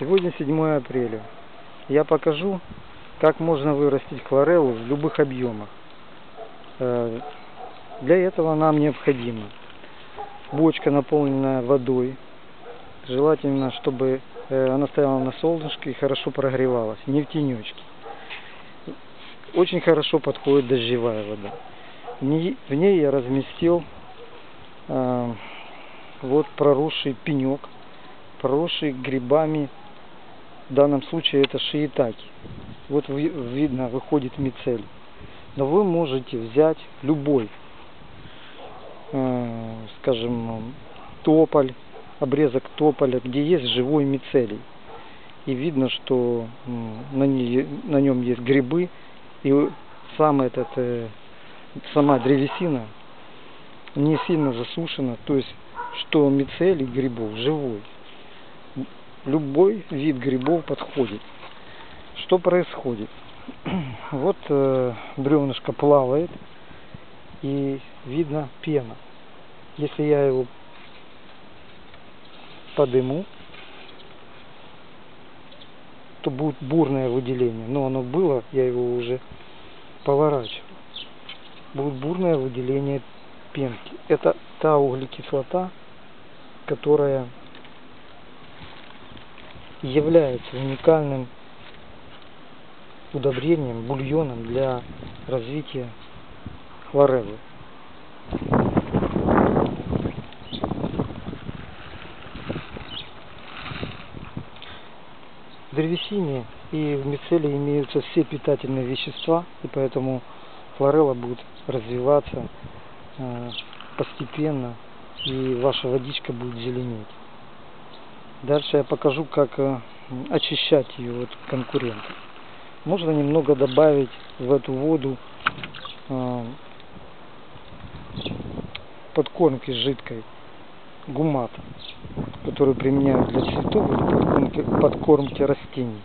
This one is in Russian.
Сегодня 7 апреля. Я покажу, как можно вырастить хлореллу в любых объемах. Э, Для этого нам необходимо бочка, наполненная водой. Желательно, чтобы э, она стояла на солнышке и хорошо прогревалась, не в тенечке. Очень хорошо подходит дождевая вода. В ней, я разместил э, вот проросший пенек, проросший грибами в данном случае это шиитаки. Вот видно, выходит мицелий. Но вы можете взять любой, э, скажем, тополь, обрезок тополя, где есть живой мицелий. И видно, что на, ней, на нем есть грибы, и сам этот, э, сама древесина не сильно засушена, то есть что мицелий грибов живой любой вид грибов подходит. Что происходит? Вот э, бревнышко плавает и видно пена. Если я его подыму, то будет бурное выделение. Но оно было, я его уже поворачивал. Будет бурное выделение пенки. Это та углекислота, которая является уникальным удобрением, бульоном для развития хлореллы. В древесине и в мицелии имеются все питательные вещества, и поэтому хлорелла будет развиваться э, постепенно, и ваша водичка будет зеленеть. Дальше я покажу, как э, очищать ее от конкурентов. Можно немного добавить в эту воду э, подкормки жидкой гумата, которую применяют для цветов подкормки, подкормки растений.